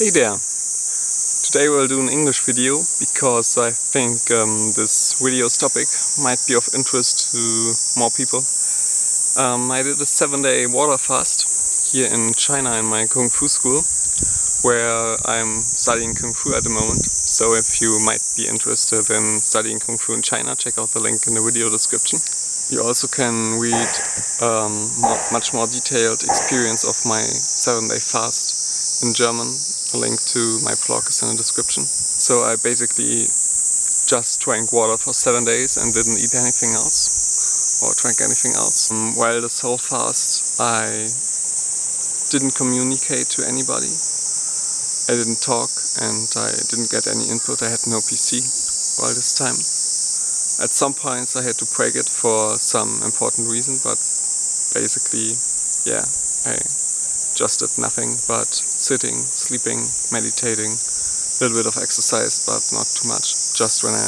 Hey there! Today we'll do an English video because I think um, this video's topic might be of interest to more people. Um, I did a seven day water fast here in China in my Kung Fu school where I'm studying Kung Fu at the moment. So if you might be interested in studying Kung Fu in China, check out the link in the video description. You also can read um, much more detailed experience of my seven day fast in German a link to my blog is in the description. So I basically just drank water for seven days and didn't eat anything else or drank anything else. Um, while this whole fast I didn't communicate to anybody. I didn't talk and I didn't get any input. I had no PC while this time. At some points I had to break it for some important reason but basically yeah I just did nothing but sitting, sleeping, meditating, a little bit of exercise but not too much, just when I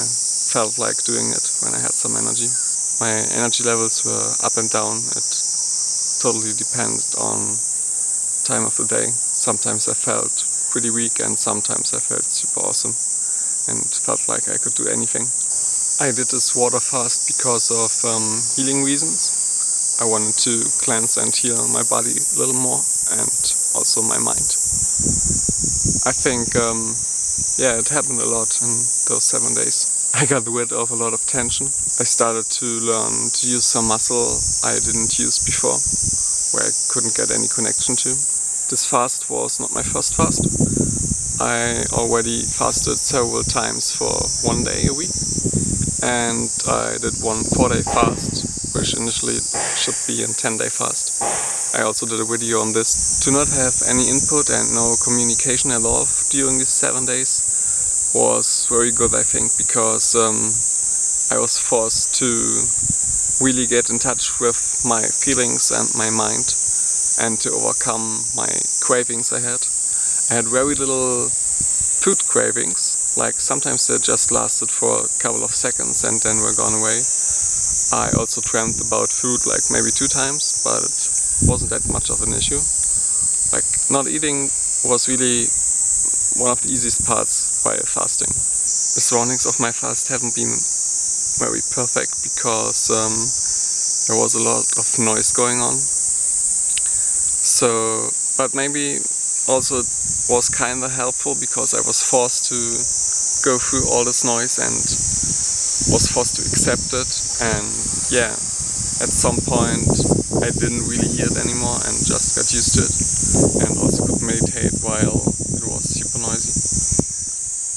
felt like doing it, when I had some energy. My energy levels were up and down, it totally depended on time of the day. Sometimes I felt pretty weak and sometimes I felt super awesome and felt like I could do anything. I did this water fast because of um, healing reasons. I wanted to cleanse and heal my body a little more and also my mind. I think, um, yeah, it happened a lot in those seven days. I got rid of a lot of tension. I started to learn to use some muscle I didn't use before, where I couldn't get any connection to. This fast was not my first fast. I already fasted several times for one day a week and I did one four day fast which initially should be a 10 day fast. I also did a video on this. To not have any input and no communication at all during these seven days was very good I think because um, I was forced to really get in touch with my feelings and my mind and to overcome my cravings I had. I had very little food cravings, like sometimes they just lasted for a couple of seconds and then were gone away. I also dreamt about food like maybe two times, but wasn't that much of an issue. Like not eating was really one of the easiest parts while fasting. The surroundings of my fast haven't been very perfect because um, there was a lot of noise going on. So, but maybe also was kinda helpful because I was forced to go through all this noise and was forced to accept it and yeah, at some point I didn't really hear it anymore and just got used to it and also could meditate while it was super noisy.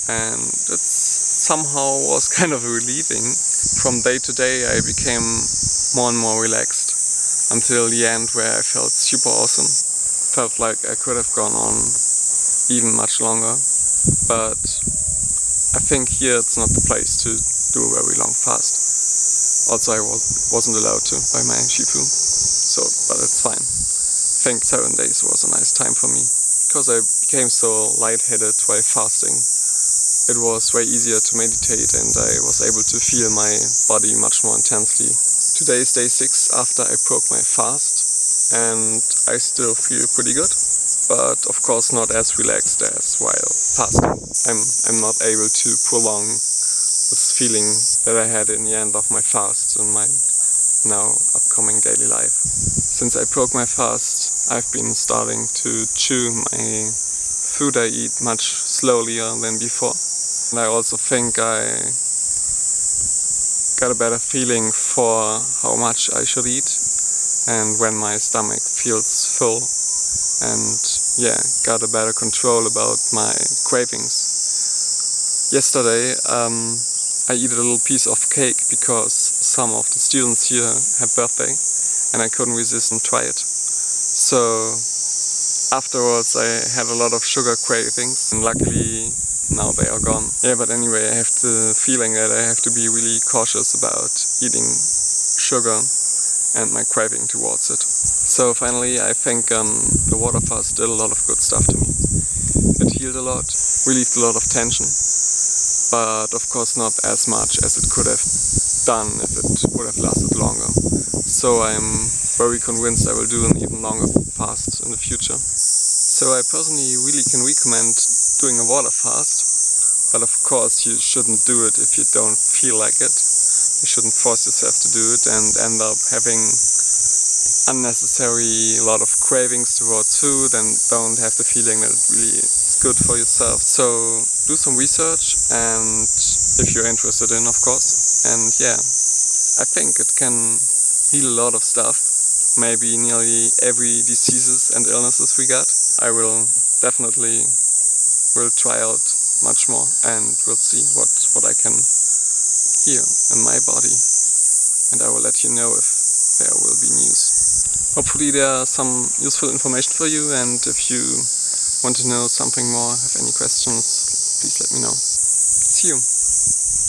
And it somehow was kind of relieving. From day to day I became more and more relaxed until the end where I felt super awesome. Felt like I could have gone on even much longer, but I think here it's not the place to do a very long fast. Also I was, wasn't allowed to by my shifu, so, but it's fine. I think seven days was a nice time for me, because I became so lightheaded while fasting. It was way easier to meditate and I was able to feel my body much more intensely. Today is day 6 after I broke my fast and I still feel pretty good but of course not as relaxed as while fasting. I'm, I'm not able to prolong this feeling that I had in the end of my fast and my now upcoming daily life. Since I broke my fast, I've been starting to chew my food I eat much slower than before. And I also think I got a better feeling for how much I should eat and when my stomach feels full and yeah, got a better control about my cravings. Yesterday um, I eat a little piece of cake because some of the students here had birthday and I couldn't resist and try it. So afterwards I had a lot of sugar cravings and luckily now they are gone. Yeah, but anyway, I have the feeling that I have to be really cautious about eating sugar and my craving towards it. So finally I think um, the water fast did a lot of good stuff to me. It healed a lot, relieved a lot of tension, but of course not as much as it could have done if it would have lasted longer. So I'm very convinced I will do an even longer fast in the future. So I personally really can recommend doing a water fast, but of course you shouldn't do it if you don't feel like it. You shouldn't force yourself to do it and end up having unnecessary a lot of cravings towards food and don't have the feeling that it really is good for yourself. So do some research and if you're interested in of course and yeah I think it can heal a lot of stuff maybe nearly every diseases and illnesses we got. I will definitely will try out much more and we'll see what, what I can heal in my body and I will let you know if there will be news. Hopefully there are some useful information for you and if you want to know something more, have any questions, please let me know. See you!